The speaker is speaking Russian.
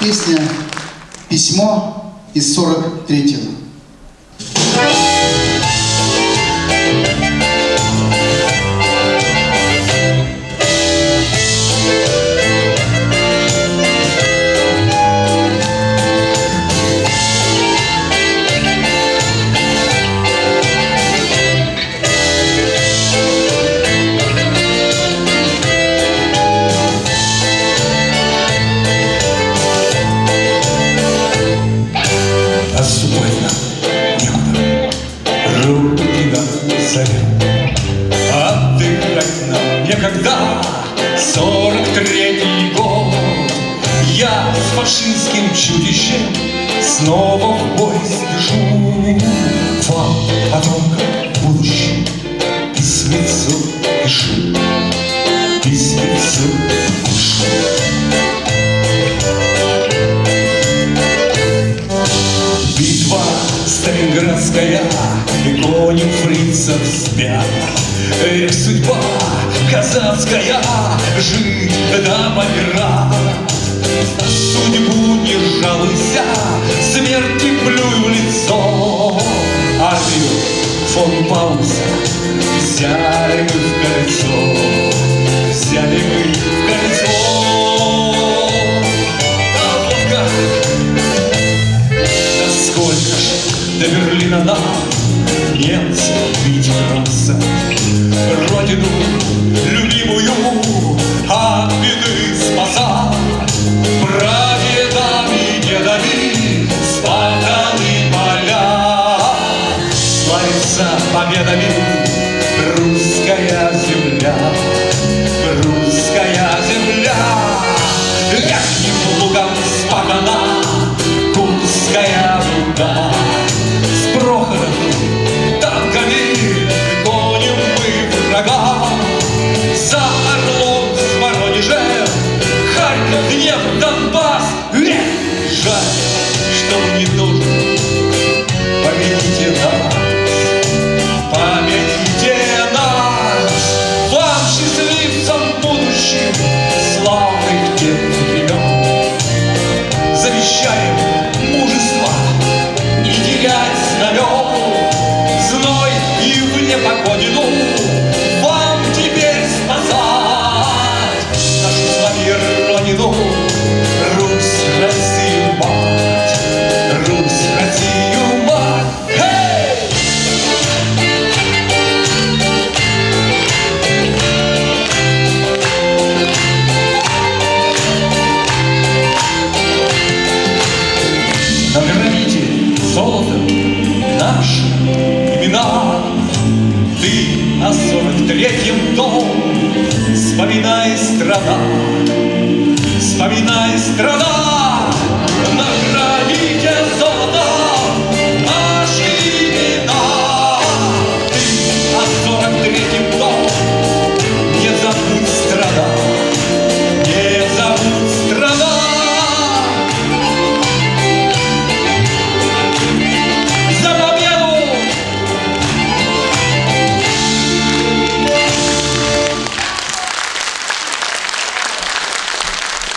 Песня «Письмо» из 43-го. Когда сорок третий год. Я с фашистским чудищем снова в бой спешу Вам, потомкам будущим, письмецу пишу Письмецу пишу Сталинградская, и кони фрицев спят Эх, судьба казацкая, жить да помирать. На судьбу не жалуйся, смерти плюй в лицо. Армию фон Пауза взяли в кольцо, нам немцы бить бросать родину любимую от беды спасать. Прадедами, дедами спартаны поля, славится победами русская земля, русская земля. Верхним лугом спахана Курская руда, жаль, что не должен. Золотом наши имена, Ты на сорок третьем дом. Вспоминай страна